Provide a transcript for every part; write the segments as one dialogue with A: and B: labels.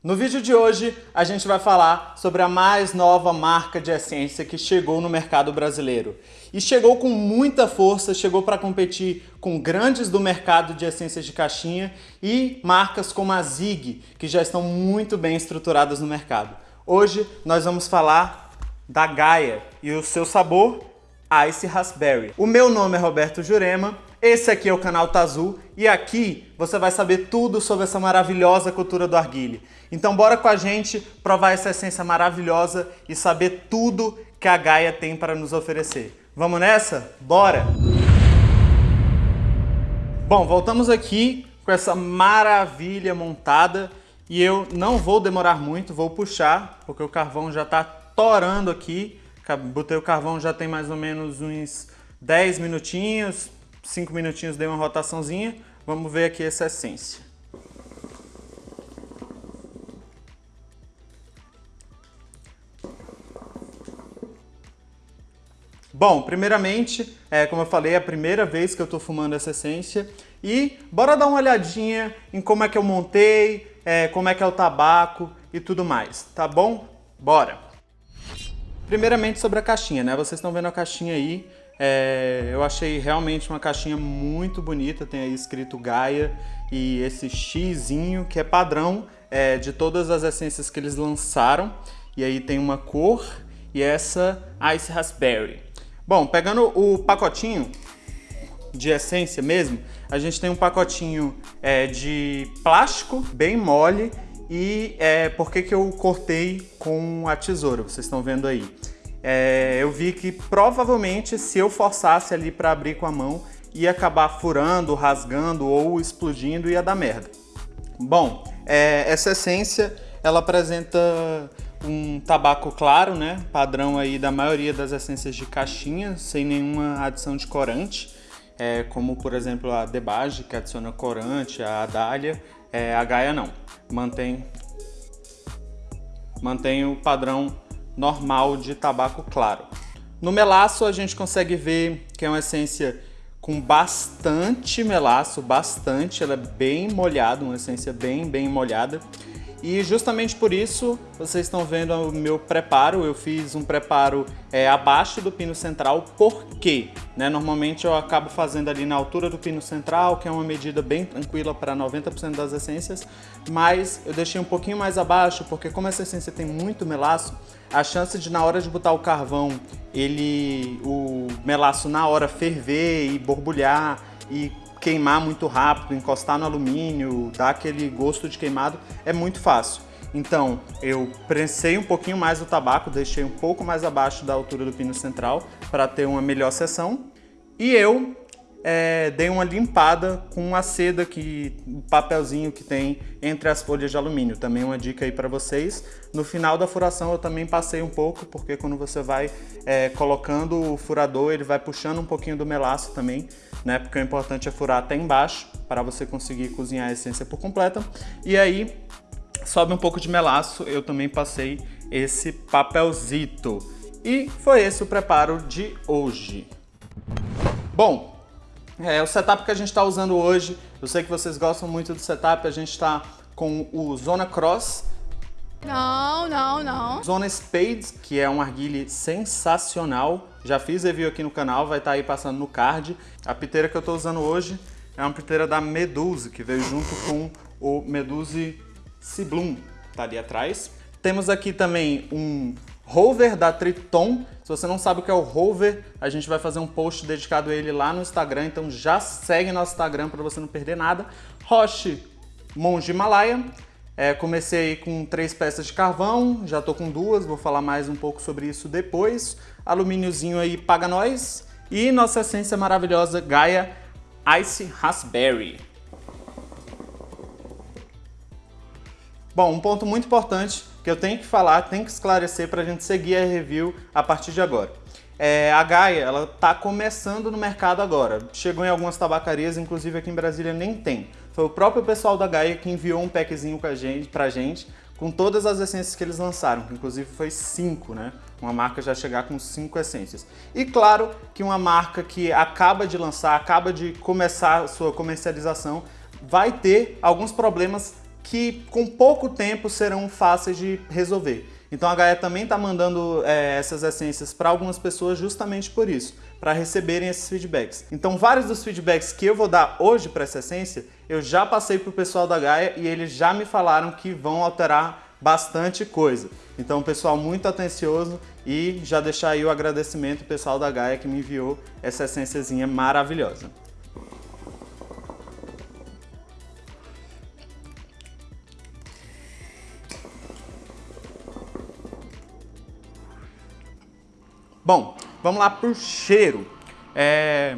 A: No vídeo de hoje, a gente vai falar sobre a mais nova marca de essência que chegou no mercado brasileiro. E chegou com muita força, chegou para competir com grandes do mercado de essências de caixinha e marcas como a Zig, que já estão muito bem estruturadas no mercado. Hoje nós vamos falar da Gaia e o seu sabor Ice Raspberry. O meu nome é Roberto Jurema, esse aqui é o canal Tazu e aqui você vai saber tudo sobre essa maravilhosa cultura do arguile. Então bora com a gente provar essa essência maravilhosa e saber tudo que a Gaia tem para nos oferecer. Vamos nessa? Bora! Bom, voltamos aqui com essa maravilha montada e eu não vou demorar muito, vou puxar, porque o carvão já está torando aqui Botei o carvão já tem mais ou menos uns 10 minutinhos, 5 minutinhos dei uma rotaçãozinha. Vamos ver aqui essa essência. Bom, primeiramente, é, como eu falei, é a primeira vez que eu estou fumando essa essência e bora dar uma olhadinha em como é que eu montei, é, como é que é o tabaco e tudo mais, tá bom? Bora! Primeiramente sobre a caixinha, né? Vocês estão vendo a caixinha aí. É, eu achei realmente uma caixinha muito bonita, tem aí escrito Gaia e esse xizinho que é padrão é, de todas as essências que eles lançaram. E aí tem uma cor e essa Ice Raspberry. Bom, pegando o pacotinho de essência mesmo, a gente tem um pacotinho é, de plástico bem mole e é, por que, que eu cortei com a tesoura, vocês estão vendo aí. É, eu vi que provavelmente se eu forçasse ali para abrir com a mão, ia acabar furando, rasgando ou explodindo ia dar merda. Bom, é, essa essência ela apresenta um tabaco claro, né? Padrão aí da maioria das essências de caixinha, sem nenhuma adição de corante, é, como por exemplo a Debage, que adiciona corante, a Adália, é, a Gaia não mantém, mantém o padrão normal de tabaco claro. No melaço a gente consegue ver que é uma essência com bastante melaço, bastante, ela é bem molhada, uma essência bem, bem molhada. E justamente por isso, vocês estão vendo o meu preparo, eu fiz um preparo é, abaixo do pino central, por quê? Né? Normalmente eu acabo fazendo ali na altura do pino central, que é uma medida bem tranquila para 90% das essências, mas eu deixei um pouquinho mais abaixo, porque como essa essência tem muito melaço, a chance de na hora de botar o carvão, ele, o melaço na hora ferver e borbulhar e queimar muito rápido, encostar no alumínio, dar aquele gosto de queimado, é muito fácil. Então, eu prensei um pouquinho mais o tabaco, deixei um pouco mais abaixo da altura do pino central para ter uma melhor seção. E eu é, dei uma limpada com a seda, que, o papelzinho que tem entre as folhas de alumínio. Também uma dica aí para vocês. No final da furação eu também passei um pouco, porque quando você vai é, colocando o furador, ele vai puxando um pouquinho do melaço também, né? Porque o importante é furar até embaixo, para você conseguir cozinhar a essência por completa. E aí, sobe um pouco de melaço, eu também passei esse papelzito. E foi esse o preparo de hoje. Bom, é, o setup que a gente está usando hoje, eu sei que vocês gostam muito do setup, a gente está com o Zona Cross.
B: Não, não, não.
A: Zona Spades, que é um arguile sensacional. Já fiz review aqui no canal, vai estar tá aí passando no card. A piteira que eu estou usando hoje é uma piteira da Meduse, que veio junto com o Meduse Ciblum, tá ali atrás. Temos aqui também um rover da Triton. Se você não sabe o que é o rover, a gente vai fazer um post dedicado a ele lá no Instagram, então já segue nosso Instagram para você não perder nada. Roche Monge Himalaia. É, comecei com três peças de carvão, já estou com duas, vou falar mais um pouco sobre isso depois. Alumíniozinho aí paga nós. E nossa essência maravilhosa Gaia Ice Raspberry. Bom, um ponto muito importante que eu tenho que falar, tenho que esclarecer para a gente seguir a review a partir de agora. É, a Gaia, ela está começando no mercado agora. Chegou em algumas tabacarias, inclusive aqui em Brasília nem tem. Foi o próprio pessoal da Gaia que enviou um packzinho pra gente, gente com todas as essências que eles lançaram, que inclusive foi cinco, né? Uma marca já chegar com cinco essências. E claro que uma marca que acaba de lançar, acaba de começar sua comercialização, vai ter alguns problemas que com pouco tempo serão fáceis de resolver. Então a Gaia também está mandando é, essas essências para algumas pessoas justamente por isso, para receberem esses feedbacks. Então vários dos feedbacks que eu vou dar hoje para essa essência, eu já passei para o pessoal da Gaia e eles já me falaram que vão alterar bastante coisa. Então pessoal muito atencioso e já deixar aí o agradecimento pessoal da Gaia que me enviou essa essênciazinha maravilhosa. Bom, vamos lá para o cheiro. É...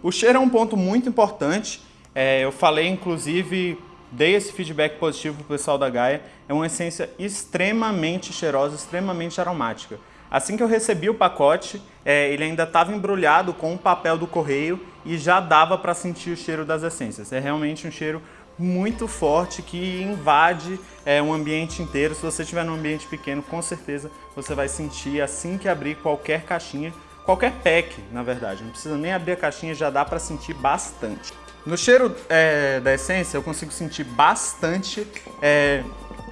A: O cheiro é um ponto muito importante. É, eu falei, inclusive, dei esse feedback positivo para o pessoal da Gaia. É uma essência extremamente cheirosa, extremamente aromática. Assim que eu recebi o pacote, é, ele ainda estava embrulhado com o papel do correio e já dava para sentir o cheiro das essências. É realmente um cheiro muito forte que invade é, um ambiente inteiro. Se você estiver num ambiente pequeno, com certeza você vai sentir assim que abrir qualquer caixinha, qualquer pack, na verdade. Não precisa nem abrir a caixinha, já dá para sentir bastante. No cheiro é, da essência, eu consigo sentir bastante é,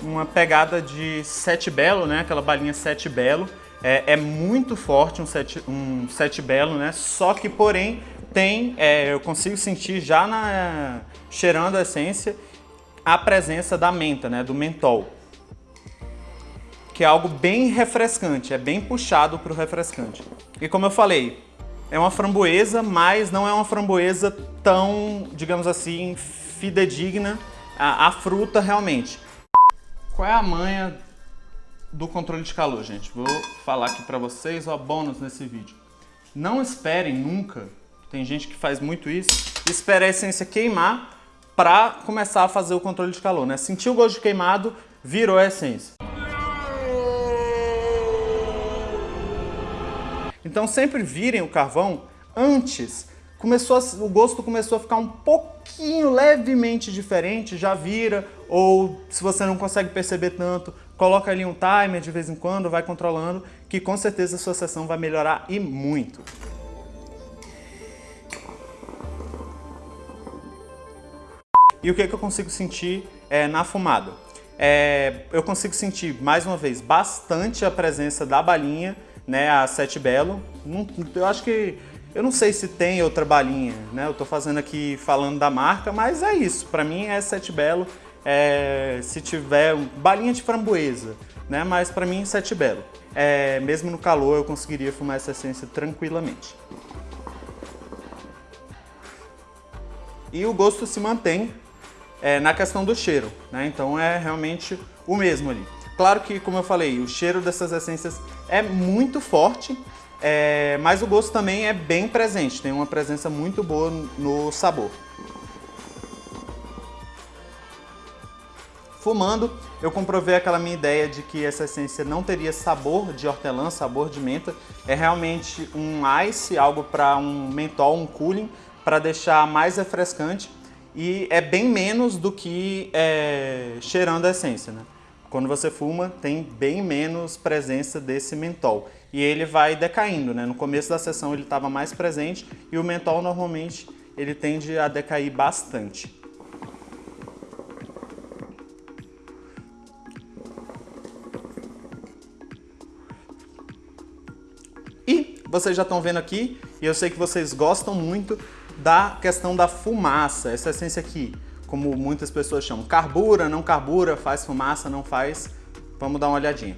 A: uma pegada de sete belo, né? Aquela balinha sete belo. É, é muito forte um sete, um sete belo, né? Só que, porém, tem, é, eu consigo sentir já na, cheirando a essência a presença da menta, né, do mentol. Que é algo bem refrescante, é bem puxado para o refrescante. E como eu falei, é uma framboesa, mas não é uma framboesa tão, digamos assim, fidedigna à, à fruta realmente. Qual é a manha do controle de calor, gente? Vou falar aqui para vocês, ó, bônus nesse vídeo. Não esperem nunca tem gente que faz muito isso. Espera a essência queimar para começar a fazer o controle de calor, né? Sentiu o gosto de queimado, virou a essência. Então sempre virem o carvão antes. Começou a, o gosto começou a ficar um pouquinho levemente diferente, já vira, ou se você não consegue perceber tanto, coloca ali um timer de vez em quando, vai controlando, que com certeza a sua sessão vai melhorar e muito. E o que, que eu consigo sentir é, na fumada? É, eu consigo sentir, mais uma vez, bastante a presença da balinha, né, a Sete Belo. Eu acho que, eu não sei se tem outra balinha, né, eu tô fazendo aqui falando da marca, mas é isso, para mim é Sete Belo, é, se tiver balinha de framboesa, né, mas para mim Sete Belo. É, mesmo no calor eu conseguiria fumar essa essência tranquilamente. E o gosto se mantém é, na questão do cheiro, né? Então é realmente o mesmo ali. Claro que, como eu falei, o cheiro dessas essências é muito forte, é, mas o gosto também é bem presente, tem uma presença muito boa no sabor. Fumando, eu comprovei aquela minha ideia de que essa essência não teria sabor de hortelã, sabor de menta. É realmente um ice, algo para um mentol, um cooling, para deixar mais refrescante e é bem menos do que é, cheirando a essência, né? Quando você fuma, tem bem menos presença desse mentol. E ele vai decaindo, né? No começo da sessão ele estava mais presente e o mentol normalmente ele tende a decair bastante. E vocês já estão vendo aqui, e eu sei que vocês gostam muito, da questão da fumaça, essa essência aqui, como muitas pessoas chamam, carbura, não carbura, faz fumaça, não faz. Vamos dar uma olhadinha.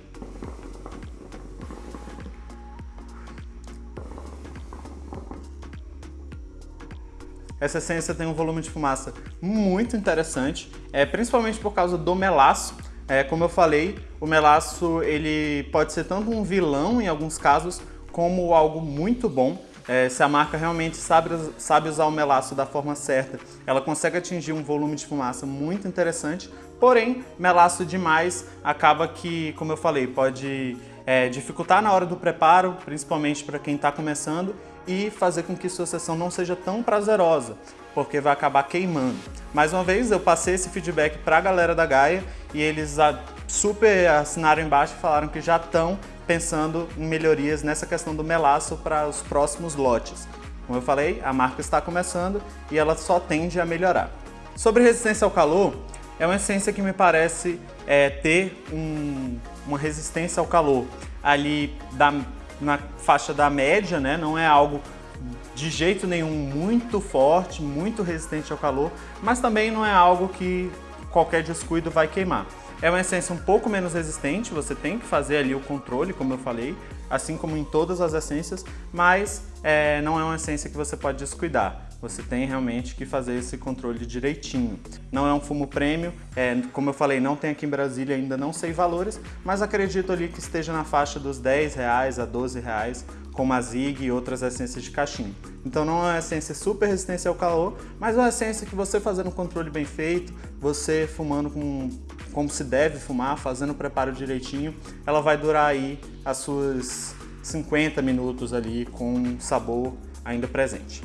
A: Essa essência tem um volume de fumaça muito interessante, é, principalmente por causa do melaço. É, como eu falei, o melaço ele pode ser tanto um vilão em alguns casos, como algo muito bom. É, se a marca realmente sabe, sabe usar o melaço da forma certa, ela consegue atingir um volume de fumaça muito interessante, porém, melaço demais acaba que, como eu falei, pode é, dificultar na hora do preparo, principalmente para quem está começando, e fazer com que sua sessão não seja tão prazerosa, porque vai acabar queimando. Mais uma vez, eu passei esse feedback para a galera da Gaia e eles super assinaram embaixo e falaram que já estão pensando em melhorias nessa questão do melaço para os próximos lotes. Como eu falei, a marca está começando e ela só tende a melhorar. Sobre resistência ao calor, é uma essência que me parece é, ter um, uma resistência ao calor ali da, na faixa da média, né? Não é algo de jeito nenhum muito forte, muito resistente ao calor, mas também não é algo que qualquer descuido vai queimar. É uma essência um pouco menos resistente, você tem que fazer ali o controle, como eu falei, assim como em todas as essências, mas é, não é uma essência que você pode descuidar. Você tem realmente que fazer esse controle direitinho. Não é um fumo prêmio, é, como eu falei, não tem aqui em Brasília, ainda não sei valores, mas acredito ali que esteja na faixa dos 10 reais a 12 reais, como a Zig e outras essências de cachimbo. Então não é uma essência super resistente ao calor, mas é uma essência que você fazendo um controle bem feito, você fumando com, como se deve fumar, fazendo o preparo direitinho, ela vai durar aí as suas 50 minutos ali com sabor ainda presente.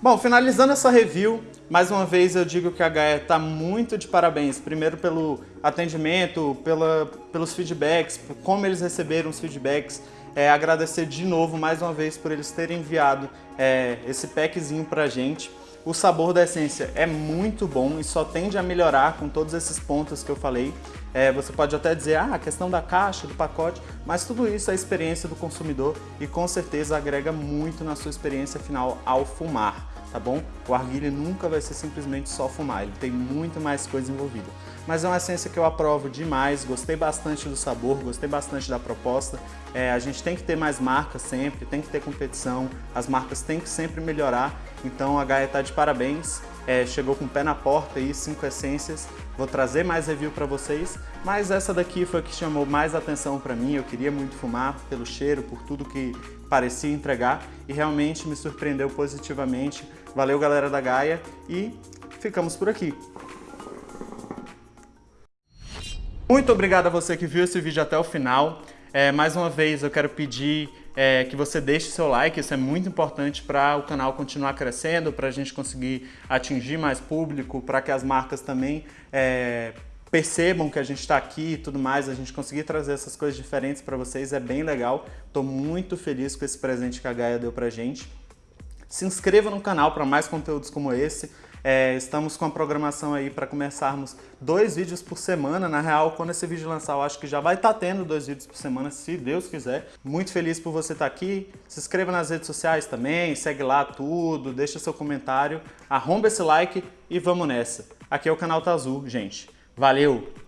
A: Bom, finalizando essa review, mais uma vez eu digo que a Gaia está muito de parabéns. Primeiro pelo atendimento, pela, pelos feedbacks, como eles receberam os feedbacks. É, agradecer de novo, mais uma vez, por eles terem enviado é, esse packzinho pra gente. O sabor da essência é muito bom e só tende a melhorar com todos esses pontos que eu falei. É, você pode até dizer, ah, a questão da caixa, do pacote, mas tudo isso é experiência do consumidor e com certeza agrega muito na sua experiência final ao fumar tá bom? O arguilha nunca vai ser simplesmente só fumar, ele tem muito mais coisa envolvida. Mas é uma essência que eu aprovo demais, gostei bastante do sabor, gostei bastante da proposta. É, a gente tem que ter mais marcas sempre, tem que ter competição, as marcas têm que sempre melhorar, então a Gaia está de parabéns. É, chegou com o pé na porta aí, cinco essências. Vou trazer mais review para vocês, mas essa daqui foi a que chamou mais atenção para mim. Eu queria muito fumar pelo cheiro, por tudo que parecia entregar e realmente me surpreendeu positivamente. Valeu galera da Gaia e ficamos por aqui. Muito obrigado a você que viu esse vídeo até o final. É, mais uma vez eu quero pedir é, que você deixe seu like, isso é muito importante para o canal continuar crescendo, para a gente conseguir atingir mais público, para que as marcas também é, percebam que a gente está aqui e tudo mais, a gente conseguir trazer essas coisas diferentes para vocês é bem legal. Estou muito feliz com esse presente que a Gaia deu para gente. Se inscreva no canal para mais conteúdos como esse. É, estamos com a programação aí para começarmos dois vídeos por semana. Na real, quando esse vídeo lançar, eu acho que já vai estar tá tendo dois vídeos por semana, se Deus quiser. Muito feliz por você estar tá aqui. Se inscreva nas redes sociais também, segue lá tudo, deixa seu comentário, arromba esse like e vamos nessa. Aqui é o canal Azul, gente. Valeu!